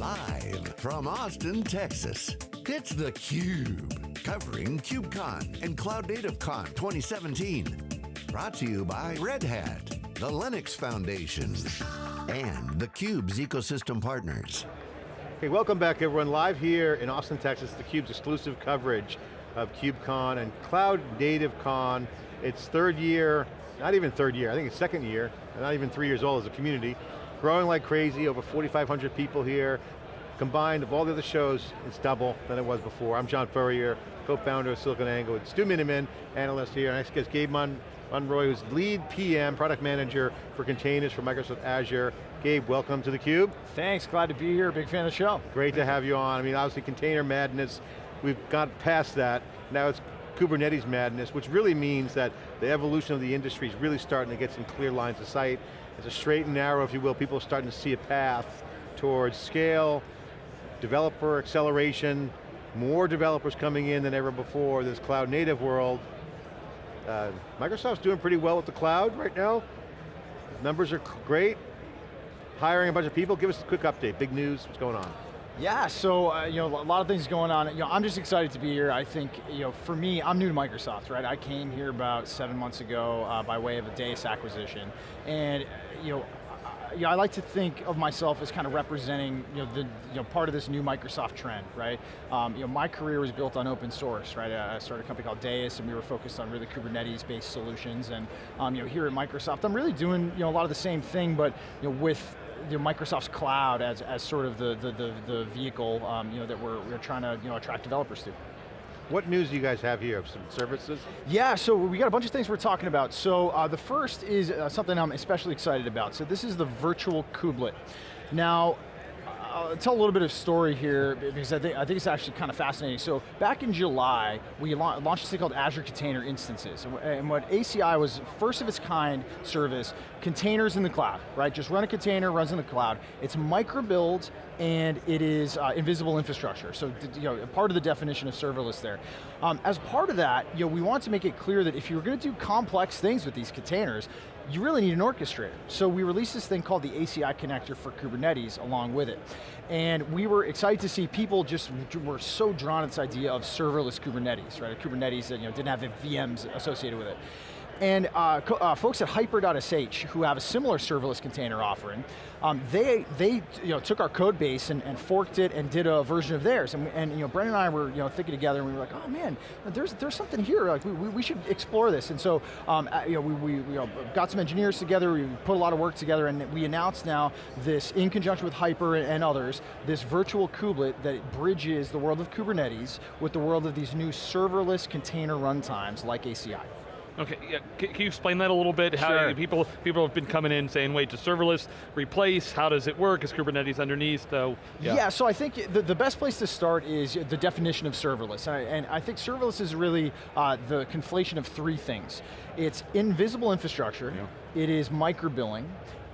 Live from Austin, Texas, it's theCUBE. Covering KubeCon and Cloud Native Con 2017. Brought to you by Red Hat, the Linux Foundation, and theCUBE's ecosystem partners. Hey, welcome back everyone. Live here in Austin, Texas, theCUBE's exclusive coverage of KubeCon and Cloud Native Con. It's third year, not even third year, I think it's second year, not even three years old as a community. Growing like crazy, over 4,500 people here. Combined of all the other shows, it's double than it was before. I'm John Furrier, co-founder of SiliconANGLE. It's Stu Miniman, analyst here. Our Next guest, Gabe Mon Monroy, who's lead PM, product manager for containers for Microsoft Azure. Gabe, welcome to theCUBE. Thanks, glad to be here, big fan of the show. Great to have you on. I mean, obviously container madness, we've got past that. Now it's Kubernetes madness, which really means that the evolution of the industry is really starting to get some clear lines of sight. It's a straight and narrow, if you will. People are starting to see a path towards scale, developer acceleration, more developers coming in than ever before, this cloud native world. Uh, Microsoft's doing pretty well with the cloud right now. Numbers are great. Hiring a bunch of people. Give us a quick update. Big news, what's going on? Yeah, so uh, you know, a lot of things going on. You know, I'm just excited to be here. I think, you know, for me, I'm new to Microsoft, right? I came here about seven months ago uh, by way of a Deis acquisition, and you know, you know, I like to think of myself as kind of representing you know, the, you know, part of this new Microsoft trend, right? Um, you know, my career was built on open source, right? I started a company called Deis and we were focused on really Kubernetes-based solutions and um, you know, here at Microsoft, I'm really doing you know, a lot of the same thing, but you know, with you know, Microsoft's cloud as, as sort of the, the, the, the vehicle um, you know, that we're, we're trying to you know, attract developers to. What news do you guys have here? Of some services? Yeah, so we got a bunch of things we're talking about. So uh, the first is uh, something I'm especially excited about. So this is the virtual kubelet. Now, Tell a little bit of story here because I think, I think it's actually kind of fascinating. So back in July, we la launched this thing called Azure Container Instances. And what ACI was first of its kind service, containers in the cloud, right? Just run a container, runs in the cloud. It's microbilled and it is uh, invisible infrastructure. So you know, part of the definition of serverless there. Um, as part of that, you know, we want to make it clear that if you're going to do complex things with these containers, you really need an orchestrator. So we released this thing called the ACI connector for Kubernetes along with it. And we were excited to see people just were so drawn to this idea of serverless Kubernetes, right? A Kubernetes that you know, didn't have VMs associated with it. And uh, uh, folks at Hyper.sh, who have a similar serverless container offering, um, they, they you know, took our code base and, and, forked it and did a version of theirs. And, and you know, Brendan and I were you know, thinking together and we were like, oh man, there's, there's something here, like we, we should explore this. And so um, uh, you know, we, we, we you know, got some engineers together, we put a lot of work together and we announced now this, in conjunction with Hyper and others, this virtual kubelet that bridges the world of Kubernetes with the world of these new serverless container runtimes like ACI. Okay, yeah. can, can, you explain that a little bit? How sure. people people have been coming in saying, wait, to serverless replace? How does it work? Is Kubernetes underneath? So yeah. yeah so I think the, the best place to start is the definition of serverless, and I, and I think serverless is really uh, the conflation of three things. It's invisible infrastructure. Yeah. It is microbilling,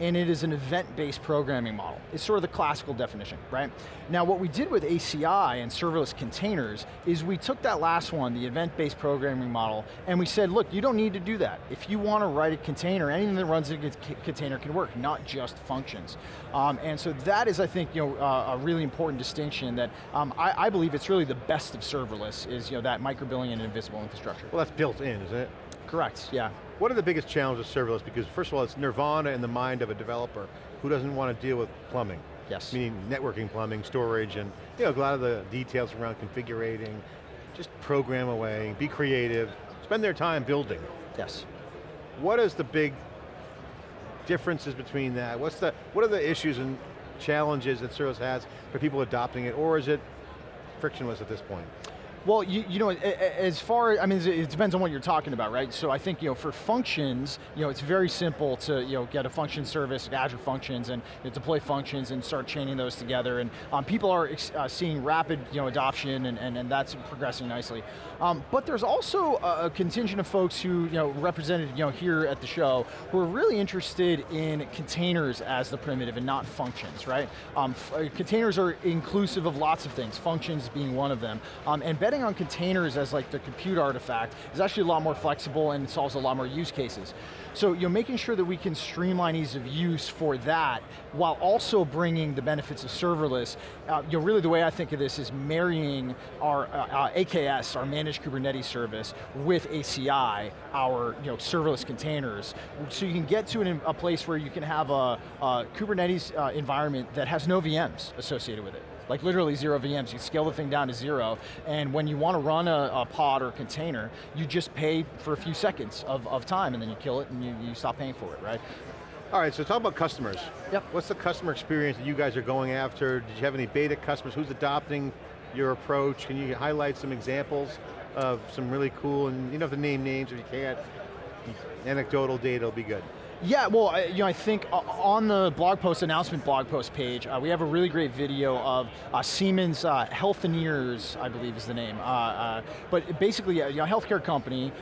and it is an event-based programming model. It's sort of the classical definition, right? Now what we did with ACI and serverless containers is we took that last one, the event-based programming model, and we said, look, you don't need to do that. If you want to write a container, anything that runs in a container can work, not just functions. Um, and so that is, I think, you know, uh, a really important distinction that um, I, I believe it's really the best of serverless is you know, that microbilling and invisible infrastructure. Well, that's built in, isn't it? Correct, yeah. What are the biggest challenges of serverless? Because first of all, it's nirvana in the mind of a developer who doesn't want to deal with plumbing. Yes. Meaning networking, plumbing, storage, and you know, a lot of the details around configuring, just program away, be creative, spend their time building. Yes. What is the big differences between that? What's the, what are the issues and challenges that serverless has for people adopting it, or is it frictionless at this point? Well, you, you know, as far, I mean, it depends on what you're talking about, right? So I think, you know, for functions, you know, it's very simple to, you know, get a function service, Azure Functions, and you know, deploy functions and start chaining those together. And um, people are uh, seeing rapid, you know, adoption, and, and, and that's progressing nicely. Um, but there's also a, contingent of folks who, you know, represented, you know, here at the show, who are really interested in containers as the primitive and not functions, right? Um, uh, containers are inclusive of lots of things, functions being one of them. Um, and betting betting on containers as like the compute artifact is actually a lot more flexible and solves a lot more use cases. So you're making sure that we can streamline ease of use for that, while also bringing the benefits of serverless. Uh, you know, really the way I think of this is marrying our uh, uh, AKS, our managed Kubernetes service, with ACI, our you know, serverless containers. So you can get to an, a place where you can have a, a Kubernetes uh, environment that has no VMs associated with it like literally zero VMs. You scale the thing down to zero, and when you want to run a, a, pod or container, you just pay for a few seconds of, of time, and then you kill it, and you, you stop paying for it, right? All right, so talk about customers. Yep. What's the customer experience that you guys are going after? Did you have any beta customers? Who's adopting your approach? Can you highlight some examples of some really cool, and you don't have to name names if you can't, anecdotal data will be good. Yeah, well, I, you know, I think uh, on the blog post, announcement blog post page, uh, we have a really great video of uh, Siemens uh, Healthineers, I believe is the name. Uh, uh, but basically, a you know, healthcare company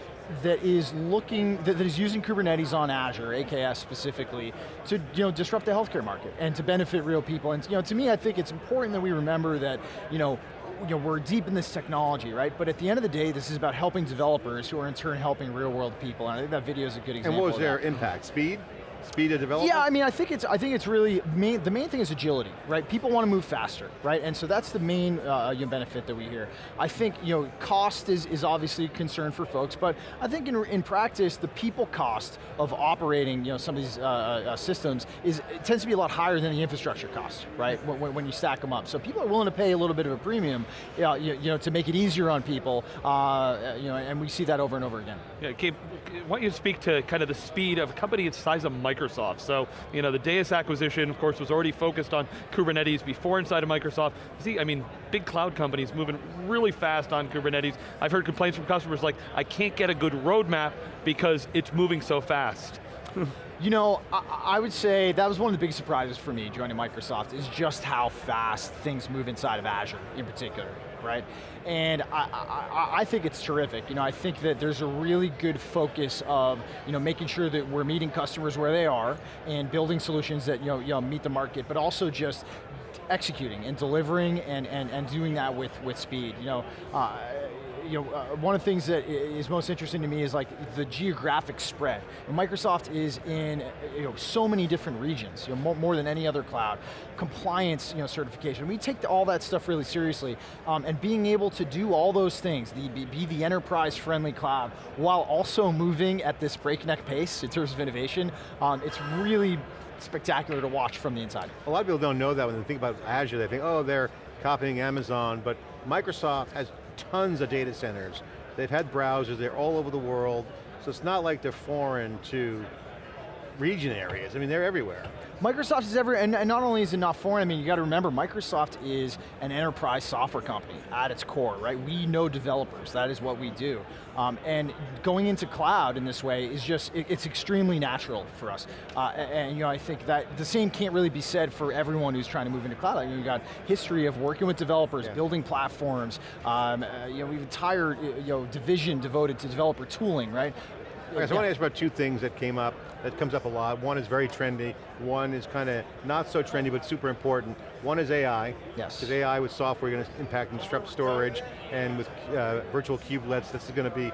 that is looking, that, that is using Kubernetes on Azure, AKS specifically, to you know, disrupt the healthcare market and to benefit real people. And you know, to me, I think it's important that we remember that you know, you know, we're deep in this technology, right? But at the end of the day, this is about helping developers who are in turn helping real world people, and I think that video is a good example And what was their impact? Speed? Speed of development? Yeah, I mean, I think it's I think it's really main, the main thing is agility, right? People want to move faster, right? And so that's the main uh, you know, benefit that we hear. I think you know cost is is obviously a concern for folks, but I think in in practice the people cost of operating you know some of these uh, uh, systems is tends to be a lot higher than the infrastructure cost, right? When, when, you stack them up, so people are willing to pay a little bit of a premium, you know, you, you know to make it easier on people, uh, you know, and we see that over and over again. Yeah, Gabe, I want you to speak to kind of the speed of a company its size of Microsoft Microsoft. So, you know, the Deis acquisition, of course, was already focused on Kubernetes before inside of Microsoft. See, I mean, big cloud companies moving really fast on Kubernetes. I've heard complaints from customers like, I can't get a good roadmap because it's moving so fast. You know, I, I, would say that was one of the biggest surprises for me joining Microsoft is just how fast things move inside of Azure in particular, right? And I, I, I, think it's terrific. You know, I think that there's a really good focus of, you know, making sure that we're meeting customers where they are and building solutions that, you know, you know meet the market, but also just executing and delivering and, and, and doing that with, with speed. You know, uh, you know, uh, one of the things that is most interesting to me is like the geographic spread. Microsoft is in you know, so many different regions, you know, more, more, than any other cloud. Compliance you know, certification, we take all that stuff really seriously. Um, and being able to do all those things, the, be, the enterprise-friendly cloud, while also moving at this breakneck pace in terms of innovation, um, it's really spectacular to watch from the inside. A lot of people don't know that when they think about Azure, they think, oh, they're copying Amazon, but Microsoft has tons of data centers. They've had browsers, they're all over the world, so it's not like they're foreign to region areas. I mean, they're everywhere. Microsoft is everywhere, and, and not only is it not foreign, I mean, you got to remember, Microsoft is an enterprise software company at its core, right? We know developers, that is what we do. Um, and going into cloud in this way is just, it, it's extremely natural for us. Uh, and, and, you know, I think that the same can't really be said for everyone who's trying to move into cloud. I mean, you've got history of working with developers, yeah. building platforms, um, uh, you know, we have an entire you know, division devoted to developer tooling, right? Okay, so yeah. I want to ask about two things that came up, that comes up a lot. One is very trendy, one is kind of not so trendy, but super important. One is AI. Yes. Because AI with software going to impact and disrupt storage, and with uh, virtual kubelets, this is going to be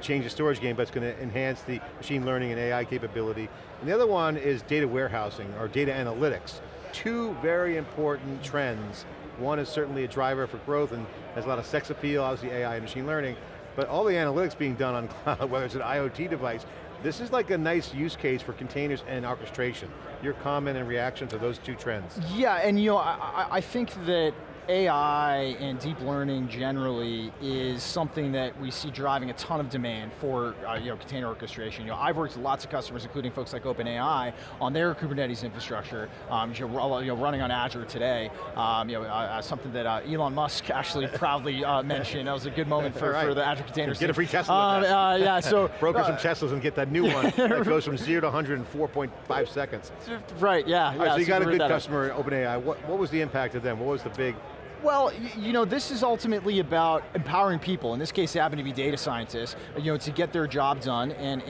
change the storage game, but it's going to enhance the machine learning and AI capability. And the other one is data warehousing, or data analytics. Two very important trends. One is certainly a driver for growth and has a lot of sex appeal, obviously AI and machine learning, but all the analytics being done on cloud, whether it's an IoT device, this is like a nice use case for containers and orchestration. Your comment and reaction to those two trends. Yeah, and you know, I, I think that AI and deep learning generally is something that we see driving a ton of demand for uh, you know, container orchestration. You know, I've worked with lots of customers, including folks like OpenAI, on their Kubernetes infrastructure, um, you, know, running on Azure today. Um, you know, uh, uh something that uh, Elon Musk actually proudly uh, mentioned. That was a good moment for, right. for the Azure containers. Get a free Tesla um, uh, Yeah, so. Broker some Teslas and get that new one that goes from zero to 104.5 seconds. Right, yeah. Right, yeah so you got a good customer, OpenAI. What, what was the impact of them? What was the big well, you know, this is ultimately about empowering people. In this case, they happen to be data scientists, you know, to get their job done, and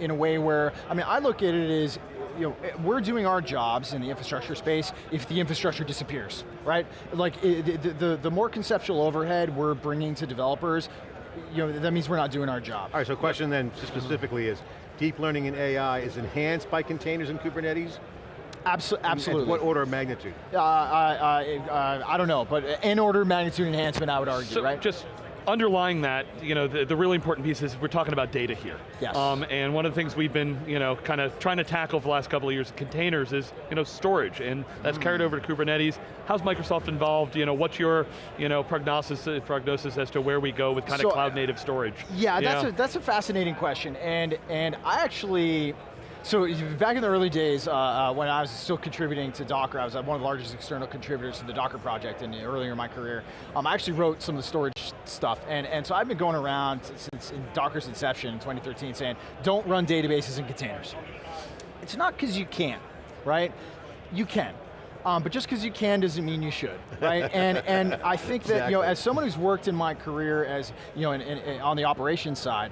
in, a way where, I mean, I look at it as you know, eh, we're doing our jobs in the infrastructure space if the infrastructure disappears, right? Like, the, the, the more conceptual overhead we're bringing to developers, you know, that means we're not doing our job. All right, so question then specifically is, deep learning in AI is enhanced by containers and Kubernetes? Abso And- absolutely. And what order of magnitude? Uh, uh, uh, uh, I don't know, but in order of magnitude enhancement, I would argue, So right? just underlying that, you know, the, the really important piece is we're talking about data here. Yes. Um, and one of the things we've been, you know, kind of trying to tackle for the last couple of years, containers, is, you know, storage, and that's carried Mm. over to Kubernetes. How's Microsoft involved? You know, what's your, you know, prognosis, uh, prognosis as to where we go with kind So, of cloud native storage? Yeah, that's know? a, that's a fascinating question, and and I actually, so back in the early days uh, uh, when I was still contributing to Docker, I was uh, one of the largest external contributors to the Docker project in earlier in my career. Um, I actually wrote some of the storage stuff, and and so I've been going around since in Docker's inception in 2013, saying don't run databases in containers. It's not because you can't, right? You can. Um, but just because you can doesn't mean you should, right? and and I think that you know, as someone who's worked in my career as you know, in, in, in- on the operations side,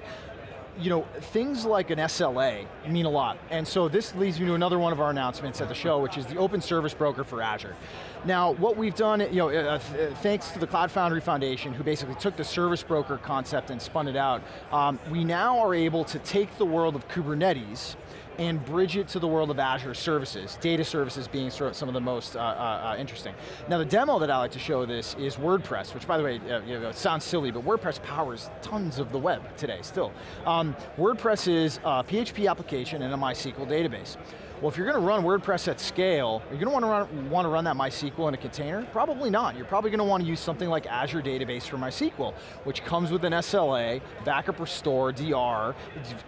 you know, things like an SLA mean a lot. And so this leads me to another one of our announcements at the show, which is the Open Service Broker for Azure. Now, what we've done, you know, uh, th- thanks to the Cloud Foundry Foundation, who basically took the service broker concept and spun it out, um, we now are able to take the world of Kubernetes and bridge it to the world of Azure services, data services being sort of some of the most uh, uh, uh, interesting. Now the demo that I like to show this is WordPress, which by the way, uh, you know, sounds silly, but WordPress powers tons of the web today still. Um, WordPress is a PHP application and a MySQL database. Well, if you're going to run WordPress at scale, are you going to want to run, want to run that MySQL in a container? Probably not. You're probably going to want to use something like Azure Database for MySQL, which comes with an SLA, backup restore, DR,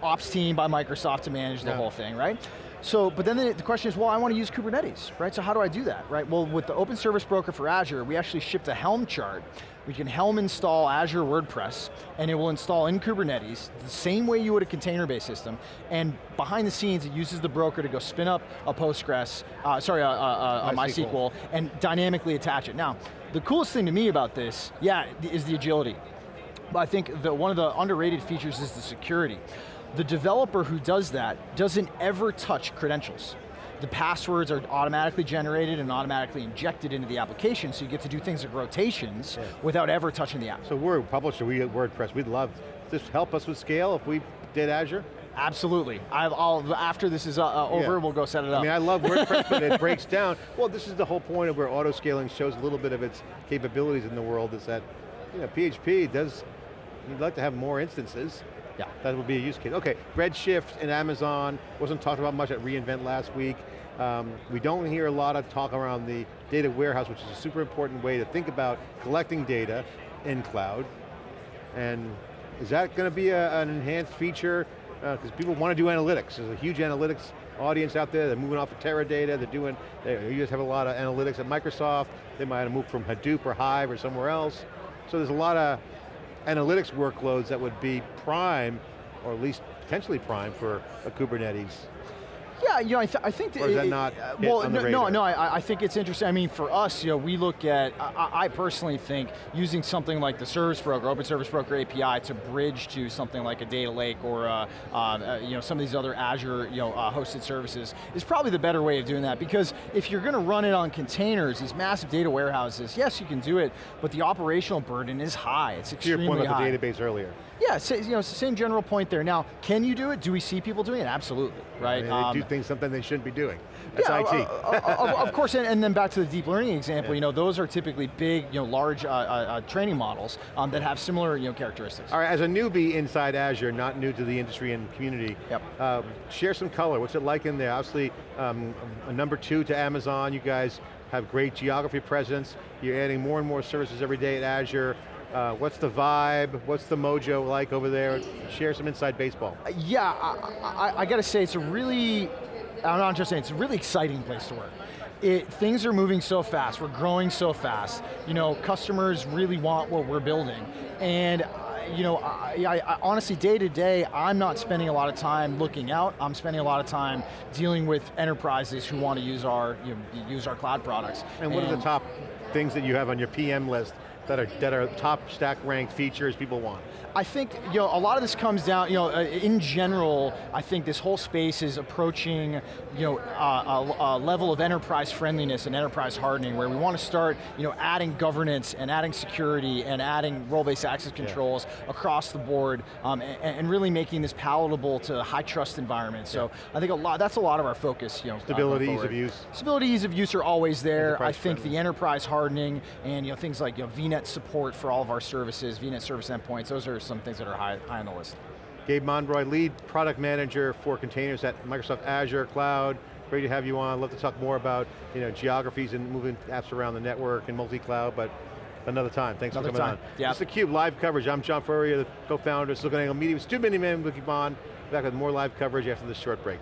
ops team by Microsoft to manage the Yeah. whole thing, right? So, but then the, the question is, well, I want to use Kubernetes, right? So how do I do that, right? Well, with the Open Service Broker for Azure, we actually shipped a Helm chart. We can Helm install Azure WordPress, and it will install in Kubernetes, the same way you would a container-based system, and behind the scenes, it uses the broker to go spin up a Postgres, uh, sorry, a, a, a, MySQL. MySQL, and dynamically attach it. Now, the coolest thing to me about this, yeah, is the agility. But I think that one of the underrated features is the security. The developer who does that doesn't ever touch credentials. The passwords are automatically generated and automatically injected into the application, so you get to do things like rotations without ever touching the app. So we're a publisher, we at WordPress, we'd love this help us with scale if we did Azure? Absolutely. I'll, after this is uh, uh, over, Yeah. we'll go set it up. I mean, I love WordPress, but it breaks down. Well, this is the whole point of where auto-scaling shows a little bit of its capabilities in the world is that, you know, PHP does, you'd like to have more instances. Yeah. That would be a use case. Okay, Redshift and Amazon, wasn't talked about much at reInvent last week. Um, we don't hear a lot of talk around the data warehouse, which is a super important way to think about collecting data in cloud. And is that going to be a, an enhanced feature? Because people want to do analytics. There's a huge analytics audience out there. They're moving off of Teradata. They're doing, they, you guys have a lot of analytics at Microsoft. They might have moved from Hadoop or Hive or somewhere else. So there's a lot of analytics workloads that would be prime, or at least potentially prime for a Kubernetes. Yeah, you know, I, th I think Or is that it- not uh, well, no, no, no. I, I think it's interesting. I mean, for us, you know, we look at. I, I personally think using something like the Service Broker, Open Service Broker API, to bridge to something like a data lake or uh, uh, uh, you know some of these other Azure you know uh, hosted services is probably the better way of doing that. Because if you're going to run it on containers, these massive data warehouses, yes, you can do it, but the operational burden is high. It's To your extremely point about high. the database earlier. Yeah, you know, it's the same general point there. Now, can you do it? Do we see people doing it? Absolutely, right? Um, they do things something they shouldn't be doing. That's yeah, IT. uh, uh, of, of course, and, and then back to the deep learning example, Yeah. you know, those are typically big, you know, large uh, uh, uh, training models um, that have similar, you know, characteristics. All right, as a newbie inside Azure, not new to the industry and community, Yep. um, share some color. What's it like in there? Obviously, um, a number two to Amazon. You guys have great geography presence. You're adding more and more services every day at Azure. Uh, what's the vibe? What's the mojo like over there? Share some inside baseball. Yeah, I, I, I got to say, it's a really, I'm not just saying, it's a really exciting place to work. It, things are moving so fast, we're growing so fast. You know, customers really want what we're building. And, uh, you know, I, I, I, honestly, day to day, I'm not spending a lot of time looking out, I'm spending a lot of time dealing with enterprises who want to use our, you know, use our cloud products. And what are the top things that you have on your PM list that are, that are top stack ranked features people want? I think you know a lot of this comes down, you know, uh, in general, I think this whole space is approaching, you know, uh, a, a, level of enterprise friendliness and enterprise hardening where we want to start, you know, adding governance and adding security and adding role-based access controls yeah. across the board, um, and, and, really making this palatable to high trust environments. So yeah. I think a lot, that's a lot of our focus, you know. Stability, ease of use. Stability, ease of use are always there. I think friendly. the enterprise hardening and you know things like you know, VNet support for all of our services, VNet service endpoints, those are some things that are high, high on the list. Gabe Monroy, lead product manager for containers at Microsoft Azure Cloud. Great to have you on. Love to talk more about you know, geographies and moving apps around the network and multi-cloud, but another time. Thanks another for coming time. on. Yeah. This is theCUBE live coverage. I'm John Furrier, the co-founder of SiliconANGLE Media. It's too many Stu Miniman, Wikibon. Back with more live coverage after this short break.